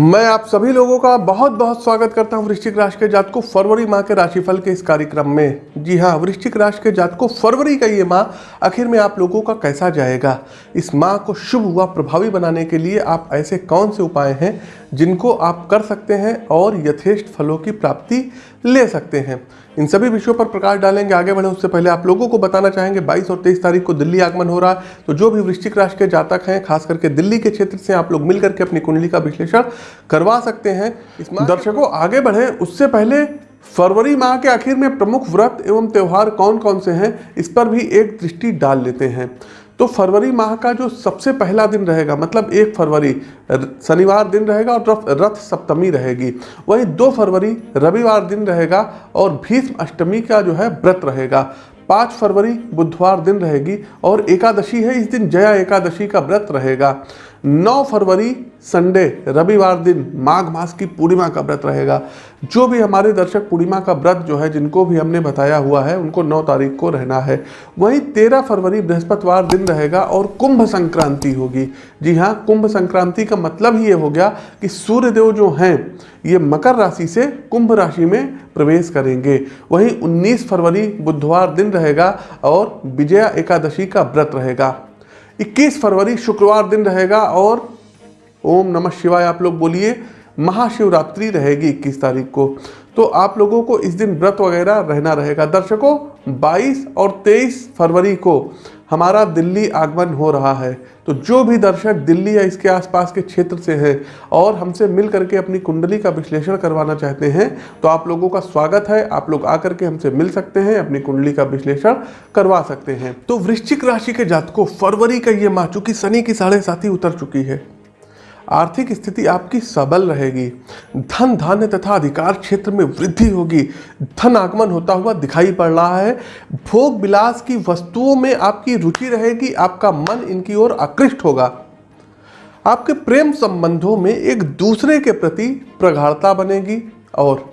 मैं आप सभी लोगों का बहुत बहुत स्वागत करता हूँ वृश्चिक राशि के जात को फरवरी माह के राशिफल के इस कार्यक्रम में। जी हाँ, वृश्चिक राशि के जात को फरवरी का ये माह आखिर में आप लोगों का कैसा जाएगा? इस माह को शुभ व प्रभावी बनाने के लिए आप ऐसे कौन से उपाय हैं जिनको आप कर सकते हैं और यथेष्ट फलों की प्राप्ति ले सकते हैं। इन सभी विषयों पर प्रकाश डालेंगे। आगे बढ़े, उससे पहले आप लोगों को बताना चाहेंगे 22 और 23 तारीख को दिल्ली आगमन हो रहा है। तो जो भी वृश्चिक राशि के जातक हैं, खास करके दिल्ली के क्षेत्र से आप लोग मिलकर के अपनी कुंडली का विश्लेषण करवा सकते हैं। दर्शकों, आगे बढ़े। उससे पहले फरवरी माह के आखिर में प्रमुख व्रत एवं त्यौहार कौन कौन से हैं, इस पर भी एक दृष्टि डाल लेते हैं। तो फरवरी माह का जो सबसे पहला दिन रहेगा मतलब एक फरवरी शनिवार दिन रहेगा और रथ सप्तमी रहेगी। वही दो फरवरी, रविवार दिन रहेगा और भीष्म अष्टमी का जो है व्रत रहेगा। पाँच फरवरी, बुधवार दिन रहेगी और एकादशी है, इस दिन जया एकादशी का व्रत रहेगा। 9 फरवरी, संडे, रविवार दिन माघ मास की पूर्णिमा का व्रत रहेगा। जो भी हमारे दर्शक पूर्णिमा का व्रत जो है, जिनको भी हमने बताया हुआ है, उनको 9 तारीख को रहना है। वहीं 13 फरवरी, बृहस्पतिवार दिन रहेगा और कुंभ संक्रांति होगी। जी हाँ कुंभ संक्रांति का मतलब ही ये हो गया कि सूर्यदेव जो हैं, ये मकर राशि से कुंभ राशि में प्रवेश करेंगे। वहीं 19 फरवरी, बुधवार दिन रहेगा और विजया एकादशी का व्रत रहेगा। 21 फरवरी शुक्रवार दिन रहेगा और ओम नमः शिवाय आप लोग बोलिए, महाशिवरात्रि रहेगी 21 तारीख को। तो आप लोगों को इस दिन व्रत वगैरह रहना रहेगा। दर्शकों 22 और 23 फरवरी को हमारा दिल्ली आगमन हो रहा है। तो जो भी दर्शक दिल्ली या इसके आसपास के क्षेत्र से हैं और हमसे मिल करके अपनी कुंडली का विश्लेषण करवाना चाहते हैं तो आप लोगों का स्वागत है। आप लोग आकर के हमसे मिल सकते हैं, अपनी कुंडली का विश्लेषण करवा सकते हैं। तो वृश्चिक राशि के जातकों, फरवरी का ये माह, चूँकि शनि की साढ़े उतर चुकी है। आर्थिक स्थिति आपकी सबल रहेगी। धन धान्य तथा अधिकार क्षेत्र में वृद्धि होगी। धन आगमन होता हुआ दिखाई पड़ रहा है। भोग विलास की वस्तुओं में आपकी रुचि रहेगी। आपका मन इनकी ओर आकृष्ट होगा। आपके प्रेम संबंधों में एक दूसरे के प्रति प्रगाढ़ता बनेगी और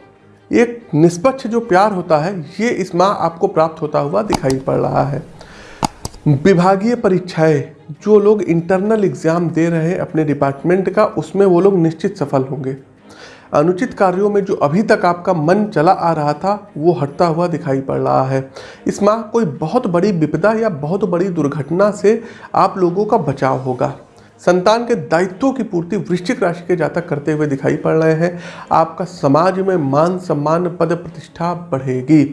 एक निष्पक्ष जो प्यार होता है, ये इस माह आपको प्राप्त होता हुआ दिखाई पड़ रहा है। विभागीय परीक्षाएँ, जो लोग इंटरनल एग्ज़ाम दे रहे हैं अपने डिपार्टमेंट का, उसमें वो लोग निश्चित सफल होंगे। अनुचित कार्यों में जो अभी तक आपका मन चला आ रहा था, वो हटता हुआ दिखाई पड़ रहा है। इस माह कोई बहुत बड़ी विपदा या बहुत बड़ी दुर्घटना से आप लोगों का बचाव होगा। संतान के दायित्वों की पूर्ति वृश्चिक राशि के जातक करते हुए दिखाई पड़ रहे हैं। आपका समाज में मान सम्मान, पद प्रतिष्ठा बढ़ेगी।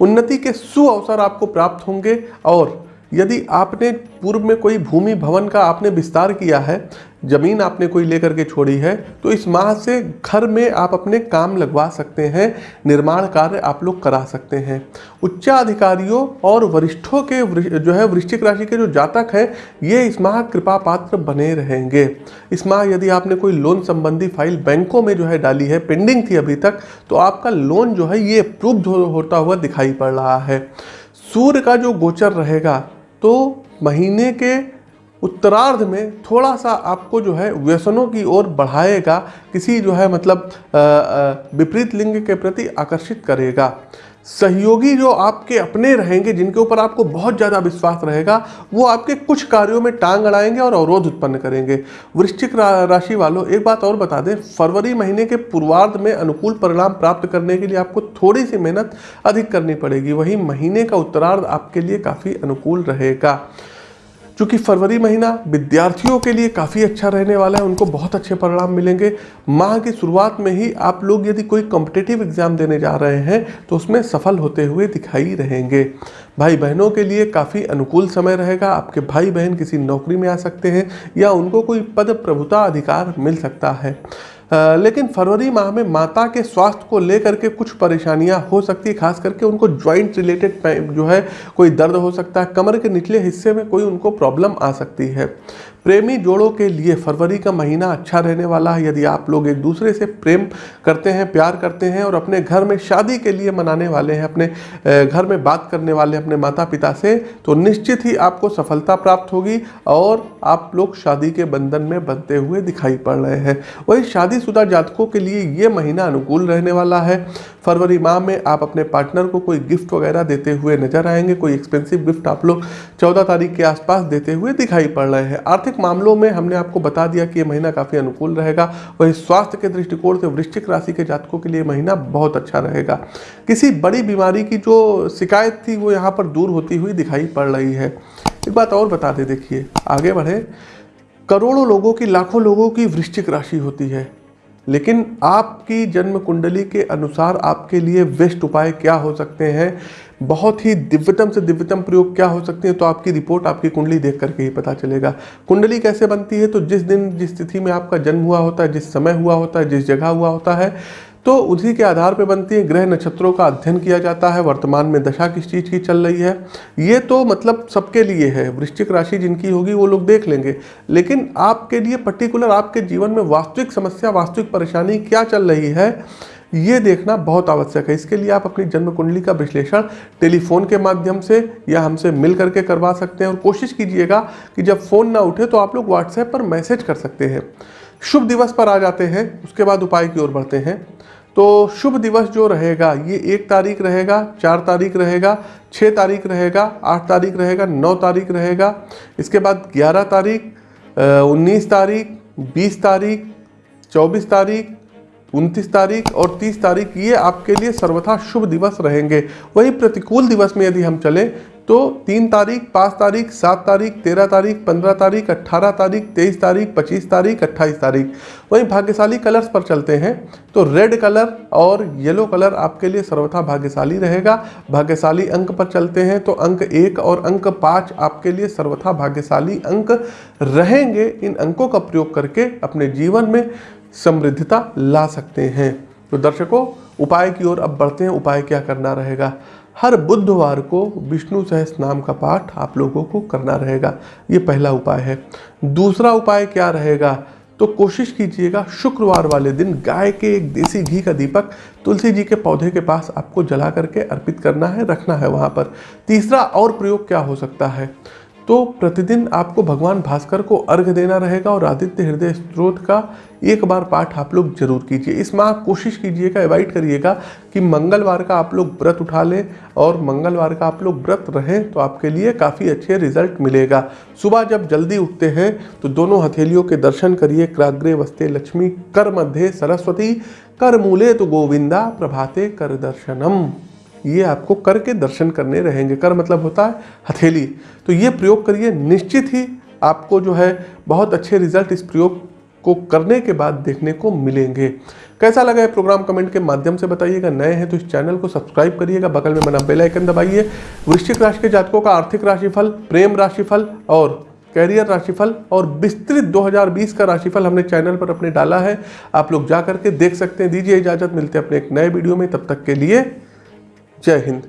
उन्नति के सु अवसर आपको प्राप्त होंगे और यदि आपने पूर्व में कोई भूमि भवन का आपने विस्तार किया है, ज़मीन आपने कोई लेकर के छोड़ी है तो इस माह से घर में आप अपने काम लगवा सकते हैं, निर्माण कार्य आप लोग करा सकते हैं। उच्चाधिकारियों और वरिष्ठों के जो है, वृश्चिक राशि के जो जातक हैं, ये इस माह कृपा पात्र बने रहेंगे। इस माह यदि आपने कोई लोन संबंधी फ़ाइल बैंकों में जो है डाली है, पेंडिंग थी अभी तक तो आपका लोन जो है ये अप्रूव्ड होता हुआ दिखाई पड़ रहा है। सूर्य का जो गोचर रहेगा तो महीने के उत्तरार्ध में थोड़ा सा आपको जो है व्यसनों की ओर बढ़ाएगा, किसी जो है मतलब विपरीत लिंग के प्रति आकर्षित करेगा। सहयोगी जो आपके अपने रहेंगे जिनके ऊपर आपको बहुत ज़्यादा विश्वास रहेगा वो आपके कुछ कार्यों में टांग अड़ाएँगे और अवरोध उत्पन्न करेंगे। वृश्चिक रा, राशि वालों एक बात और बता दें फरवरी महीने के पूर्वार्ध में अनुकूल परिणाम प्राप्त करने के लिए आपको थोड़ी सी मेहनत अधिक करनी पड़ेगी। वही महीने का उत्तरार्ध आपके लिए काफ़ी अनुकूल रहेगा। चूँकि फरवरी महीना विद्यार्थियों के लिए काफ़ी अच्छा रहने वाला है, उनको बहुत अच्छे परिणाम मिलेंगे। माह की शुरुआत में ही आप लोग यदि कोई कॉम्पिटेटिव एग्ज़ाम देने जा रहे हैं तो उसमें सफल होते हुए दिखाई रहेंगे। भाई बहनों के लिए काफ़ी अनुकूल समय रहेगा। आपके भाई बहन किसी नौकरी में आ सकते हैं या उनको कोई पद प्रभुता अधिकार मिल सकता है। लेकिन फरवरी माह में माता के स्वास्थ्य को लेकर के कुछ परेशानियाँ हो सकती है, खास करके उनको ज्वाइंट रिलेटेड जो है, कोई दर्द हो सकता है, कमर के निचले हिस्से में कोई उनको प्रॉब्लम आ सकती है। प्रेमी जोड़ों के लिए फरवरी का महीना अच्छा रहने वाला है। यदि आप लोग एक दूसरे से प्रेम करते हैं, प्यार करते हैं और अपने घर में शादी के लिए मनाने वाले हैं, अपने घर में बात करने वाले हैं अपने माता पिता से तो निश्चित ही आपको सफलता प्राप्त होगी और आप लोग शादी के बंधन में बनते हुए दिखाई पड़ रहे हैं। वही शादीशुदा जातकों के लिए ये महीना अनुकूल रहने वाला है। फरवरी माह में आप अपने पार्टनर को कोई गिफ्ट वगैरह देते हुए नज़र आएँगे, कोई एक्सपेंसिव गिफ्ट आप लोग चौदह तारीख के आसपास देते हुए दिखाई पड़ रहे हैं। आर्थिक मामलों में हमने आपको बता दिया कि ये महीना काफ़ी अनुकूल रहेगा वही स्वास्थ्य के दृष्टिकोण से वृश्चिक राशि के जातकों के लिए महीना बहुत अच्छा रहेगा। किसी बड़ी बीमारी की जो शिकायत थी, वो यहाँ पर दूर होती हुई दिखाई पड़ रही है। एक बात और बता दे, देखिए, आगे बढ़े। करोड़ों लोगों की, लाखों लोगों की वृश्चिक राशि होती है। लेकिन आपकी जन्म कुंडली के अनुसार आपके लिए बेस्ट उपाय क्या हो सकते हैं? बहुत ही दिव्यतम से दिव्यतम प्रयोग क्या हो सकते हैं? तो आपकी रिपोर्ट, आपकी कुंडली देख करके ही पता चलेगा। कुंडली कैसे बनती है? तो जिस दिन, जिस तिथि में आपका जन्म हुआ होता है, जिस समय हुआ होता है, जिस जगह हुआ होता है तो उसी के आधार पर बनती है ग्रह नक्षत्रों का अध्ययन किया जाता है, वर्तमान में दशा किस चीज़ की चल रही है। ये तो मतलब सबके लिए है, वृश्चिक राशि जिनकी होगी वो लोग देख लेंगे। लेकिन आपके लिए पर्टिकुलर आपके जीवन में वास्तविक समस्या, वास्तविक परेशानी क्या चल रही है, ये देखना बहुत आवश्यक है। इसके लिए आप अपनी जन्म कुंडली का विश्लेषण टेलीफोन के माध्यम से या हमसे मिल करके करवा सकते हैं और कोशिश कीजिएगा कि जब फ़ोन ना उठे तो आप लोग व्हाट्सएप पर मैसेज कर सकते हैं। शुभ दिवस पर आ जाते हैं, उसके बाद उपाय की ओर बढ़ते हैं। तो शुभ दिवस जो रहेगा, ये एक तारीख रहेगा, चार तारीख रहेगा छः तारीख रहेगा, आठ तारीख रहेगा, नौ तारीख रहेगा। इसके बाद ग्यारह तारीख उन्नीस तारीख, बीस तारीख, चौबीस तारीख, उनतीस तारीख और तीस तारीख, ये आपके लिए सर्वथा शुभ दिवस रहेंगे। वही प्रतिकूल दिवस में यदि हम चलें तो तीन तारीख, पाँच तारीख, सात तारीख, तेरह तारीख, पंद्रह तारीख अट्ठारह तारीख, तेईस तारीख, पच्चीस तारीख, अट्ठाईस तारीख। वहीं भाग्यशाली कलर्स पर चलते हैं। तो रेड कलर और येलो कलर आपके लिए सर्वथा भाग्यशाली रहेगा। भाग्यशाली अंक पर चलते हैं तो अंक एक और अंक पाँच आपके लिए सर्वथा भाग्यशाली अंक रहेंगे। इन अंकों का प्रयोग करके अपने जीवन में समृद्धता ला सकते हैं। तो दर्शकों, उपाय की ओर अब बढ़ते हैं। उपाय क्या करना रहेगा? हर बुधवार को विष्णु सहस नाम का पाठ आप लोगों को करना रहेगा। ये पहला उपाय है। दूसरा उपाय क्या रहेगा? तो कोशिश कीजिएगा, शुक्रवार वाले दिन गाय के एक देसी घी का दीपक तुलसी जी के पौधे के पास आपको जला करके अर्पित करना है, रखना है वहाँ पर। तीसरा और प्रयोग क्या हो सकता है? तो प्रतिदिन आपको भगवान भास्कर को अर्घ देना रहेगा और आदित्य हृदय स्त्रोत का एक बार पाठ आप लोग ज़रूर कीजिए। इस माह कोशिश कीजिएगा, अवॉइड करिएगा कि मंगलवार का आप लोग व्रत उठा लें और मंगलवार का आप लोग व्रत रहें तो आपके लिए काफ़ी अच्छे रिज़ल्ट मिलेगा। सुबह जब जल्दी उठते हैं तो दोनों हथेलियों के दर्शन करिए, क्राग्रे वस्ते लक्ष्मी, कर मध्य सरस्वती, कर मूले तो गोविंदा, प्रभाते कर दर्शनम। ये आपको कर के दर्शन करने रहेंगे। कर मतलब होता है हथेली। तो ये प्रयोग करिए, निश्चित ही आपको जो है बहुत अच्छे रिज़ल्ट इस प्रयोग को करने के बाद देखने को मिलेंगे। कैसा लगा है प्रोग्राम कमेंट के माध्यम से बताइएगा। नए हैं तो इस चैनल को सब्सक्राइब करिएगा। बगल में बना बेल आइकन दबाइए। वृश्चिक राशि के जातकों का आर्थिक राशिफल, प्रेम राशिफल और कैरियर राशिफल और विस्तृत 2020 का राशिफल हमने चैनल पर अपने डाला है। आप लोग जा करके देख सकते हैं। दीजिए इजाज़त। मिलते हैं अपने एक नए वीडियो में। तब तक के लिए जय हिंद।